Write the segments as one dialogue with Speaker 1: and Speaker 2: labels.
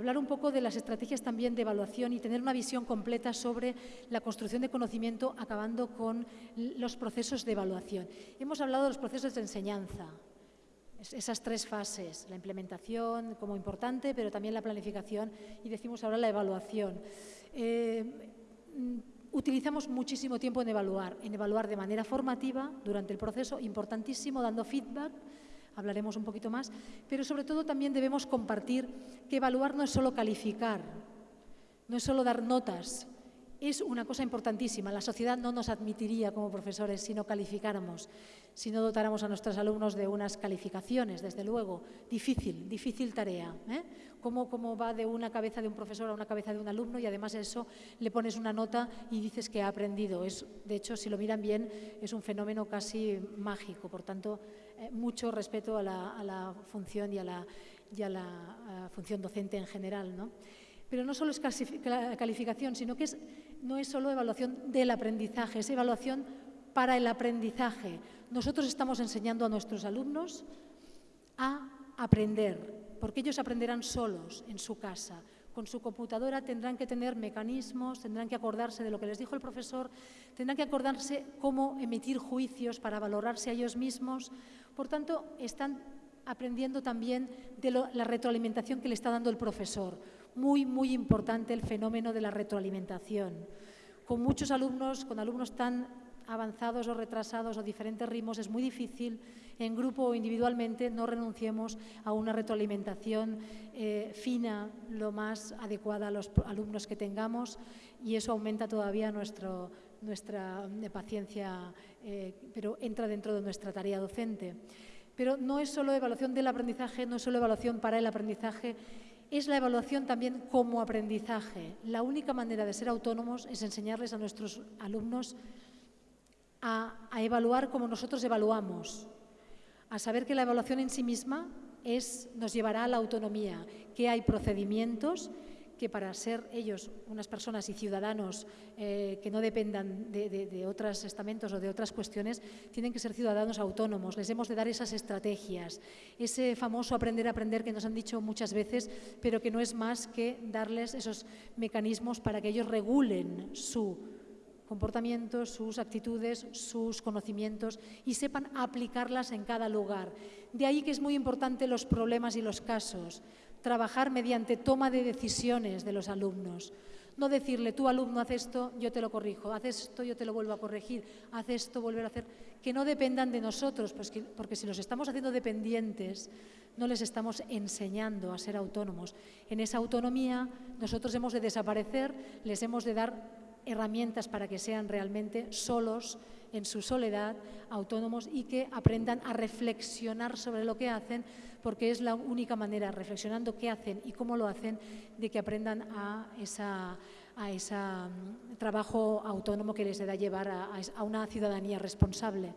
Speaker 1: hablar un poco de las estrategias también de evaluación y tener una visión completa sobre la construcción de conocimiento, acabando con los procesos de evaluación. Hemos hablado de los procesos de enseñanza, esas tres fases, la implementación como importante, pero también la planificación y decimos ahora la evaluación. Eh, utilizamos muchísimo tiempo en evaluar, en evaluar de manera formativa durante el proceso, importantísimo, dando feedback, hablaremos un poquito más, pero sobre todo también debemos compartir que evaluar no es solo calificar, no es solo dar notas, es una cosa importantísima. La sociedad no nos admitiría como profesores si no calificáramos, si no dotáramos a nuestros alumnos de unas calificaciones, desde luego. Difícil, difícil tarea. ¿eh? ¿Cómo, ¿Cómo, va de una cabeza de un profesor a una cabeza de un alumno y además eso le pones una nota y dices que ha aprendido? Es, de hecho, si lo miran bien, es un fenómeno casi mágico. Por tanto, eh, mucho respeto a la, función y a la, la función docente en general. ¿no? Pero no solo es calificación, sino que no es solo evaluación del aprendizaje, es evaluación para el aprendizaje. Nosotros estamos enseñando a nuestros alumnos a aprender, porque ellos aprenderán solos en su casa. Con su computadora tendrán que tener mecanismos, tendrán que acordarse de lo que les dijo el profesor, tendrán que acordarse cómo emitir juicios para valorarse a ellos mismos. Por tanto, están aprendiendo también de la retroalimentación que le está dando el profesor muy, muy importante el fenómeno de la retroalimentación. Con muchos alumnos, con alumnos tan avanzados o retrasados o diferentes ritmos, es muy difícil, en grupo o individualmente, no renunciemos a una retroalimentación eh, fina, lo más adecuada a los alumnos que tengamos y eso aumenta todavía nuestro, nuestra eh, paciencia, eh, pero entra dentro de nuestra tarea docente. Pero no es solo evaluación del aprendizaje, no es solo evaluación para el aprendizaje, es la evaluación también como aprendizaje. La única manera de ser autónomos es enseñarles a nuestros alumnos a, evaluar como nosotros evaluamos, a saber que la evaluación en sí misma es, nos llevará a la autonomía, que hay procedimientos que para ser ellos unas personas y ciudadanos eh, que no dependan de, otros estamentos o de otras cuestiones, tienen que ser ciudadanos autónomos. Les hemos de dar esas estrategias, ese famoso aprender a aprender que nos han dicho muchas veces, pero que no es más que darles esos mecanismos para que ellos regulen su comportamiento, sus actitudes, sus conocimientos y sepan aplicarlas en cada lugar. De ahí que es muy importante los problemas y los casos trabajar mediante toma de decisiones de los alumnos. No decirle, tú alumno, haz esto, yo te lo corrijo, haz esto, yo te lo vuelvo a corregir, haz esto, volver a hacer, que no dependan de nosotros, pues porque si los estamos haciendo dependientes, no les estamos enseñando a ser autónomos. En esa autonomía nosotros hemos de desaparecer, les hemos de dar herramientas para que sean realmente solos, en su soledad, autónomos y que aprendan a reflexionar sobre lo que hacen porque es la única manera, reflexionando qué hacen y cómo lo hacen, de que aprendan a ese a mm, trabajo autónomo que les da llevar a, una ciudadanía responsable.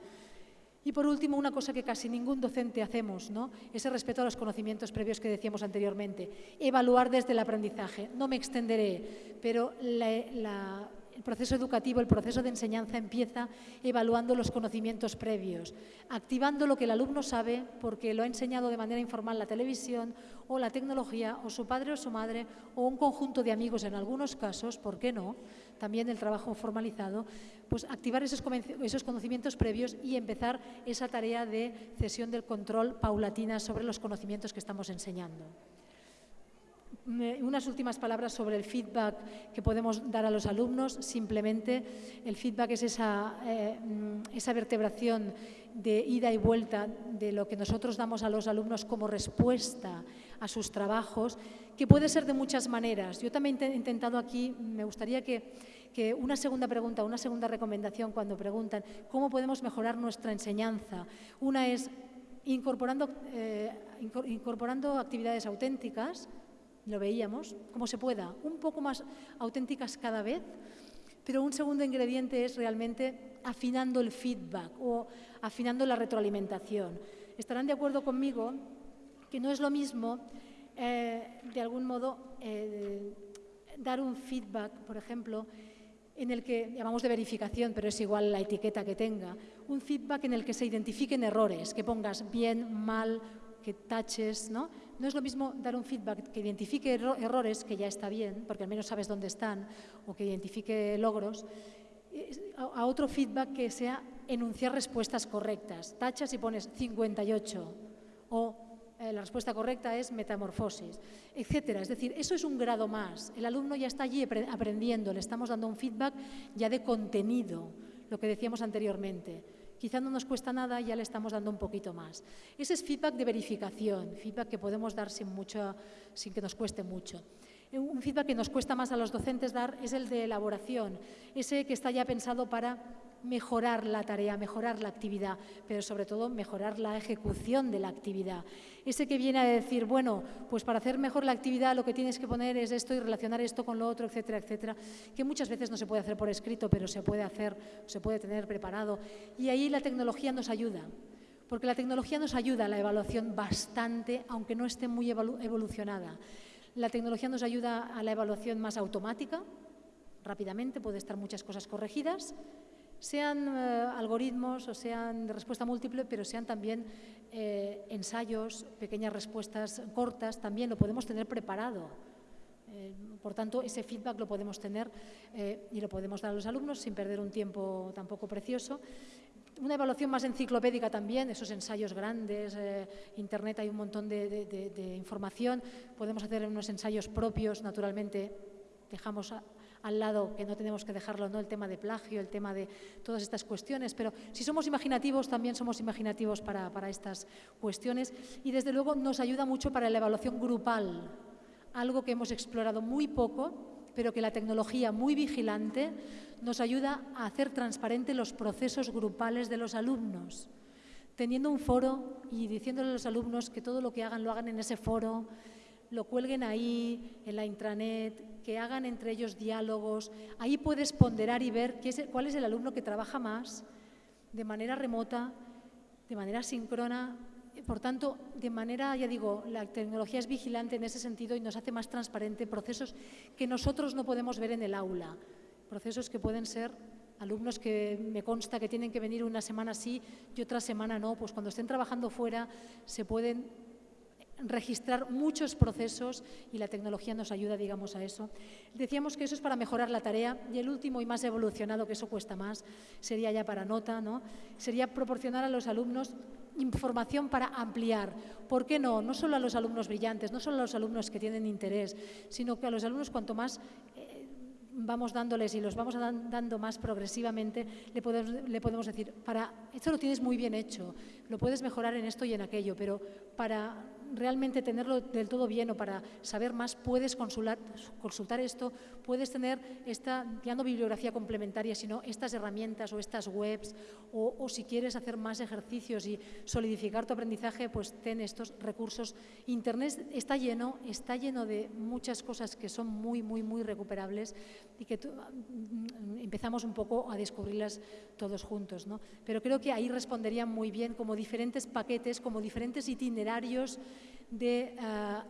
Speaker 1: Y por último, una cosa que casi ningún docente hacemos, ¿no? ese respeto a los conocimientos previos que decíamos anteriormente. Evaluar desde el aprendizaje. No me extenderé, pero la el proceso educativo, el proceso de enseñanza empieza evaluando los conocimientos previos, activando lo que el alumno sabe porque lo ha enseñado de manera informal la televisión o la tecnología o su padre o su madre o un conjunto de amigos en algunos casos, ¿por qué no? También el trabajo formalizado, pues activar esos, esos conocimientos previos y empezar esa tarea de cesión del control paulatina sobre los conocimientos que estamos enseñando unas últimas palabras sobre el feedback que podemos dar a los alumnos. Simplemente el feedback es esa, eh, esa vertebración de ida y vuelta de lo que nosotros damos a los alumnos como respuesta a sus trabajos, que puede ser de muchas maneras. Yo también he intentado aquí, me gustaría que, que una segunda pregunta, una segunda recomendación cuando preguntan cómo podemos mejorar nuestra enseñanza. Una es incorporando, eh, incorporando actividades auténticas, lo veíamos, como se pueda, un poco más auténticas cada vez, pero un segundo ingrediente es realmente afinando el feedback o afinando la retroalimentación. Estarán de acuerdo conmigo que no es lo mismo, eh, de algún modo, eh, dar un feedback, por ejemplo, en el que llamamos de verificación, pero es igual la etiqueta que tenga, un feedback en el que se identifiquen errores, que pongas bien, mal, que taches, ¿no? No es lo mismo dar un feedback que identifique errores, que ya está bien, porque al menos sabes dónde están, o que identifique logros, a otro feedback que sea enunciar respuestas correctas. Tachas y pones 58 o eh, la respuesta correcta es metamorfosis, etcétera. Es decir, eso es un grado más. El alumno ya está allí aprendiendo, le estamos dando un feedback ya de contenido, lo que decíamos anteriormente. Quizá no nos cuesta nada, ya le estamos dando un poquito más. Ese es feedback de verificación, feedback que podemos dar sin, mucho, sin que nos cueste mucho. Un feedback que nos cuesta más a los docentes dar es el de elaboración, ese que está ya pensado para mejorar la tarea, mejorar la actividad, pero sobre todo mejorar la ejecución de la actividad. Ese que viene a decir, bueno, pues para hacer mejor la actividad lo que tienes que poner es esto y relacionar esto con lo otro, etcétera, etcétera, que muchas veces no se puede hacer por escrito, pero se puede hacer, se puede tener preparado. Y ahí la tecnología nos ayuda, porque la tecnología nos ayuda a la evaluación bastante, aunque no esté muy evolucionada. La tecnología nos ayuda a la evaluación más automática, rápidamente, puede estar muchas cosas corregidas, sean eh, algoritmos o sean de respuesta múltiple, pero sean también eh, ensayos, pequeñas respuestas cortas, también lo podemos tener preparado. Eh, por tanto, ese feedback lo podemos tener y lo podemos dar a los alumnos sin perder un tiempo tampoco precioso. Una evaluación más enciclopédica también, esos ensayos grandes, Internet hay un montón de, de información, podemos hacer unos ensayos propios, naturalmente dejamos al lado, que no tenemos que dejarlo, ¿no? el tema de plagio, el tema de todas estas cuestiones, pero si somos imaginativos, también somos imaginativos para, para estas cuestiones y desde luego nos ayuda mucho para la evaluación grupal, algo que hemos explorado muy poco, pero que la tecnología muy vigilante nos ayuda a hacer transparente los procesos grupales de los alumnos, teniendo un foro y diciéndole a los alumnos que todo lo que hagan lo hagan en ese foro, lo cuelguen ahí, en la intranet, que hagan entre ellos diálogos. Ahí puedes ponderar y ver cuál es el alumno que trabaja más de manera remota, de manera síncrona. Por tanto, de manera, ya digo, la tecnología es vigilante en ese sentido y nos hace más transparente procesos que nosotros no podemos ver en el aula. Procesos que pueden ser alumnos que me consta que tienen que venir una semana sí y otra semana no, pues cuando estén trabajando fuera se pueden registrar muchos procesos y la tecnología nos ayuda, digamos, a eso. Decíamos que eso es para mejorar la tarea y el último y más evolucionado, que eso cuesta más, sería ya para nota, ¿no? Sería proporcionar a los alumnos información para ampliar. ¿Por qué no? No solo a los alumnos brillantes, no solo a los alumnos que tienen interés, sino que a los alumnos cuanto más eh, vamos dándoles y los vamos dando más progresivamente, le podemos, le podemos decir, para esto lo tienes muy bien hecho, lo puedes mejorar en esto y en aquello, pero para realmente tenerlo del todo bien o para saber más, puedes consultar, consultar esto, puedes tener esta, ya no bibliografía complementaria, sino estas herramientas o estas webs, o, o, si quieres hacer más ejercicios y solidificar tu aprendizaje, pues ten estos recursos. Internet está lleno, está lleno de muchas cosas que son muy, muy, muy recuperables y que mm, empezamos un poco a descubrirlas todos juntos. ¿no? Pero creo que ahí responderían muy bien como diferentes paquetes, como diferentes itinerarios de eh,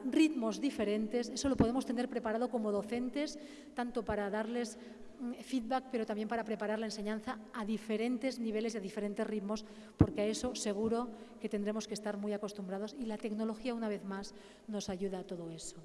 Speaker 1: ritmos diferentes. Eso lo podemos tener preparado como docentes, tanto para darles mm, feedback, pero también para preparar la enseñanza a diferentes niveles y a diferentes ritmos, porque a eso seguro que tendremos que estar muy acostumbrados y la tecnología, una vez más, nos ayuda a todo eso.